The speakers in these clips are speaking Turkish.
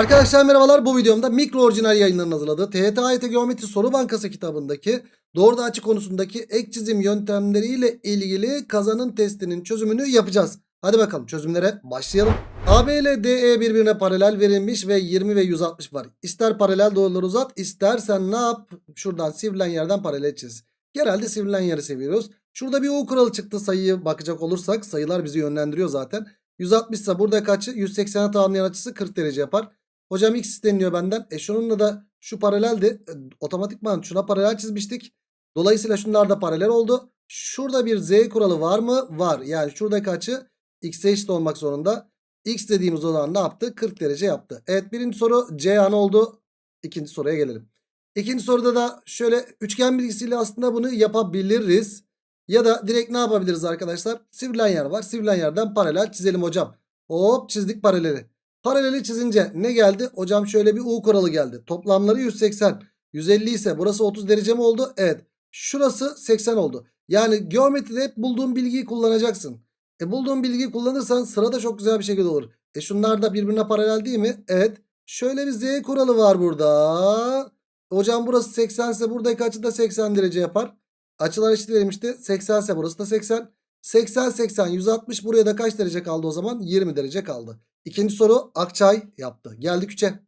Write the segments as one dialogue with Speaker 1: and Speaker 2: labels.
Speaker 1: Arkadaşlar merhabalar bu videomda mikro orijinal yayınlarının hazırladığı TYT AYT Geometri Soru Bankası kitabındaki doğruda açı konusundaki ek çizim yöntemleriyle ilgili kazanın testinin çözümünü yapacağız. Hadi bakalım çözümlere başlayalım. AB ile DE birbirine paralel verilmiş ve 20 ve 160 var. İster paralel doğruları uzat istersen ne yap? Şuradan sivrilen yerden paralel çiz. Genelde sivrilen yeri seviyoruz. Şurada bir U kuralı çıktı sayıyı bakacak olursak sayılar bizi yönlendiriyor zaten. 160 ise burada kaçı? 180'e tamamlayan açısı 40 derece yapar. Hocam x isteniyor benden. E şununla da şu paraleldi. E, otomatikman şuna paralel çizmiştik. Dolayısıyla şunlar da paralel oldu. Şurada bir z kuralı var mı? Var. Yani şuradaki açı x'e eşit olmak zorunda. x dediğimiz olan ne yaptı? 40 derece yaptı. Evet birinci soru C an oldu. İkinci soruya gelelim. İkinci soruda da şöyle üçgen bilgisiyle aslında bunu yapabiliriz. Ya da direkt ne yapabiliriz arkadaşlar? Sivrilen yer var. Sivrilen yerden paralel çizelim hocam. Hop çizdik paraleli. Paraleli çizince ne geldi? Hocam şöyle bir U kuralı geldi. Toplamları 180. 150 ise burası 30 derece mi oldu? Evet. Şurası 80 oldu. Yani geometride hep bulduğun bilgiyi kullanacaksın. E bulduğun bilgiyi kullanırsan sırada çok güzel bir şekilde olur. E şunlar da birbirine paralel değil mi? Evet. Şöyle bir Z kuralı var burada. Hocam burası 80 ise buradaki açı da 80 derece yapar. Açılar eşit verilmişti. 80 ise burası da 80. 80 80 160 buraya da kaç derece kaldı o zaman? 20 derece kaldı. İkinci soru Akçay yaptı. Geldik 3'e.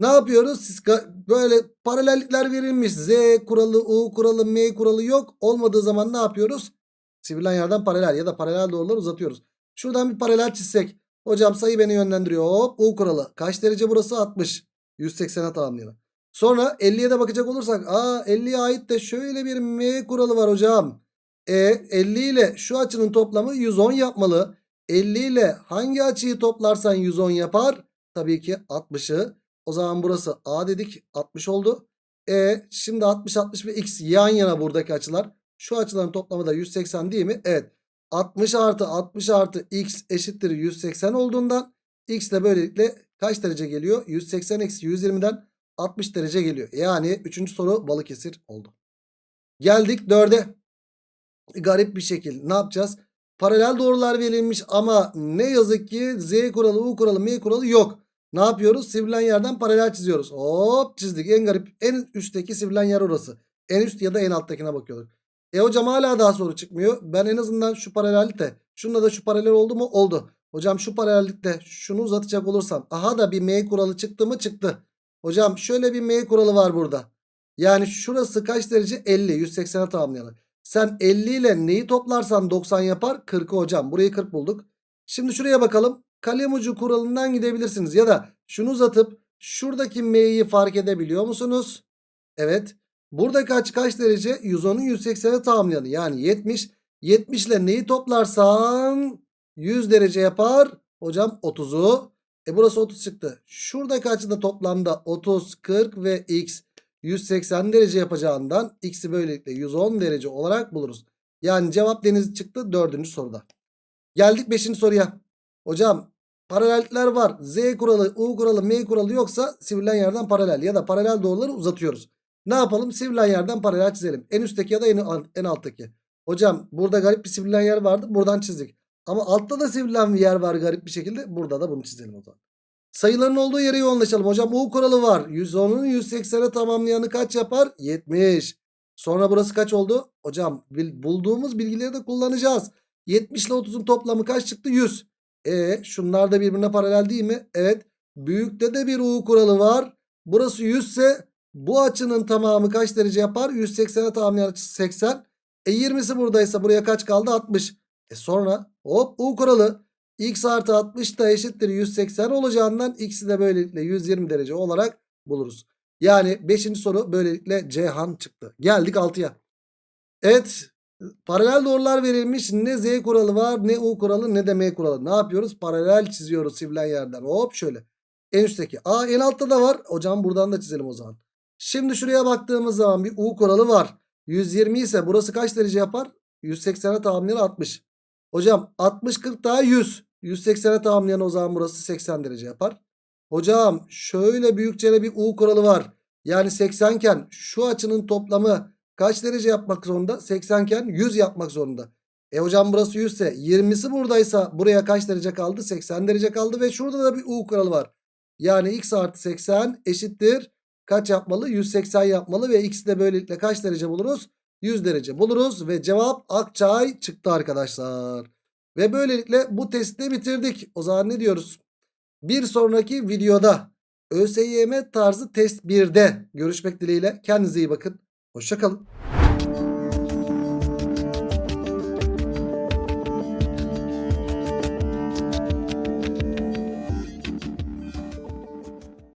Speaker 1: Ne yapıyoruz? Siz böyle paralellikler verilmiş. Z kuralı, U kuralı, M kuralı yok. Olmadığı zaman ne yapıyoruz? Sivrilen yerden paralel ya da paralel doğruları uzatıyoruz. Şuradan bir paralel çizsek. Hocam sayı beni yönlendiriyor. Hop U kuralı. Kaç derece burası? 60. 180'e tamamlayalım. Sonra 50'ye de bakacak olursak. Aa 50'ye ait de şöyle bir M kuralı var hocam. E 50 ile şu açının toplamı 110 yapmalı. 50 ile hangi açıyı toplarsan 110 yapar? Tabii ki 60'ı. O zaman burası A dedik 60 oldu. E şimdi 60 60 ve x yan yana buradaki açılar. Şu açıların toplamı da 180 değil mi? Evet. 60 artı 60 artı x eşittir 180 olduğundan x de böylelikle kaç derece geliyor? 180 eksi 120'den 60 derece geliyor. Yani 3. soru Balıkesir oldu. Geldik 4'e. Garip bir şekilde ne yapacağız? Paralel doğrular verilmiş ama ne yazık ki Z kuralı, U kuralı, M kuralı yok. Ne yapıyoruz? Sivrilen yerden paralel çiziyoruz. Hop çizdik. En garip en üstteki sivrilen yer orası. En üst ya da en alttakine bakıyorduk. E hocam hala daha soru çıkmıyor. Ben en azından şu paralellikte şununla da şu paralel oldu mu? Oldu. Hocam şu paralellikte şunu uzatacak olursam. Aha da bir M kuralı çıktı mı? Çıktı. Hocam şöyle bir M kuralı var burada. Yani şurası kaç derece? 50. 180'e tamamlayalım. Sen 50 ile neyi toplarsan 90 yapar? 40'ı hocam. Burayı 40 bulduk. Şimdi şuraya bakalım. Kalem ucu kuralından gidebilirsiniz. Ya da şunu uzatıp şuradaki m'yi fark edebiliyor musunuz? Evet. Burada kaç kaç derece? 110'u 180'e tamamlayalım. Yani 70. 70 ile neyi toplarsan 100 derece yapar. Hocam 30'u. E burası 30 çıktı. Şuradaki açıda toplamda 30, 40 ve x 180 derece yapacağından x'i böylelikle 110 derece olarak buluruz. Yani cevap deniz çıktı dördüncü soruda. Geldik beşinci soruya. Hocam paralellikler var. Z kuralı, U kuralı, M kuralı yoksa sivrilen yerden paralel ya da paralel doğruları uzatıyoruz. Ne yapalım? Sivrilen yerden paralel çizelim. En üstteki ya da en, en alttaki. Hocam burada garip bir sivrilen yer vardı. Buradan çizdik. Ama altta da sivrilen bir yer var garip bir şekilde. Burada da bunu çizelim o zaman. Sayıların olduğu yere yoğunlaşalım. Hocam U kuralı var. 110'un 180'e tamamlayanı kaç yapar? 70. Sonra burası kaç oldu? Hocam bulduğumuz bilgileri de kullanacağız. 70 ile 30'un toplamı kaç çıktı? 100. E şunlar da birbirine paralel değil mi? Evet. Büyükte de bir U kuralı var. Burası 100 ise bu açının tamamı kaç derece yapar? 180'e tamamlayan açısı 80. E 20'si buradaysa buraya kaç kaldı? 60. E sonra hop U kuralı. X artı 60 da eşittir 180 olacağından x'i de böylelikle 120 derece olarak buluruz. Yani 5. soru böylelikle Cihan çıktı. Geldik 6'ya. Evet paralel doğrular verilmiş. Ne Z kuralı var ne U kuralı ne de M kuralı. Ne yapıyoruz? Paralel çiziyoruz sivrilen yerden. Hop şöyle. En üstteki. Aa en altta da var. Hocam buradan da çizelim o zaman. Şimdi şuraya baktığımız zaman bir U kuralı var. 120 ise burası kaç derece yapar? 180'e tamamlayan 60. Hocam 60 40 daha 100. 180'e tamamlayan o zaman burası 80 derece yapar. Hocam şöyle büyükçe bir U kuralı var. Yani 80 iken şu açının toplamı kaç derece yapmak zorunda? 80 iken 100 yapmak zorunda. E hocam burası 100 ise 20'si buradaysa buraya kaç derece kaldı? 80 derece kaldı ve şurada da bir U kuralı var. Yani x artı 80 eşittir. Kaç yapmalı? 180 yapmalı ve x'i de böylelikle kaç derece buluruz? 100 derece buluruz ve cevap Akçay çıktı arkadaşlar. Ve böylelikle bu testi bitirdik. O zaman ne diyoruz? Bir sonraki videoda ÖSYM tarzı test 1'de görüşmek dileğiyle. Kendinize iyi bakın. Hoşçakalın.